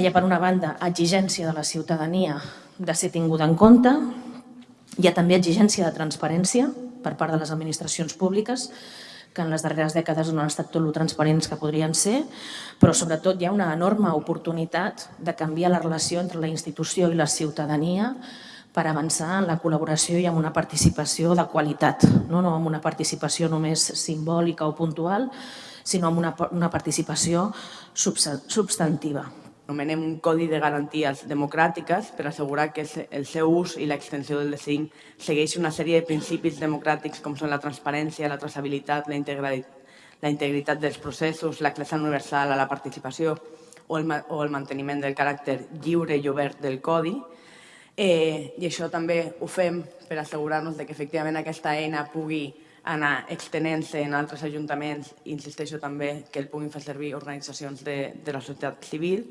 Hi ha, per una banda, exigència de la ciutadania de ser tinguda en compte, hi ha també exigència de transparència per part de les administracions públiques, que en les darreres dècades no han estat tot lo transparents que podrien ser, però sobretot hi ha una enorme oportunitat de canviar la relació entre la institució i la ciutadania per avançar en la col·laboració i en una participació de qualitat, no, no amb una participació només simbòlica o puntual, sinó amb una, una participació substantiva anomenem un codi de garanties democràtiques per assegurar que el seu ús i l'extensió del DCIN segueix una sèrie de principis democràtics com són la transparència, la traçabilitat, la integritat, la integritat dels processos, l'accés universal a la participació o el, o el manteniment del caràcter lliure i obert del codi. Eh, I això també ho fem per assegurar-nos que efectivament aquesta eina pugui anar extenent-se en altres ajuntaments insisteixo també que el puguin fer servir organitzacions de, de la societat civil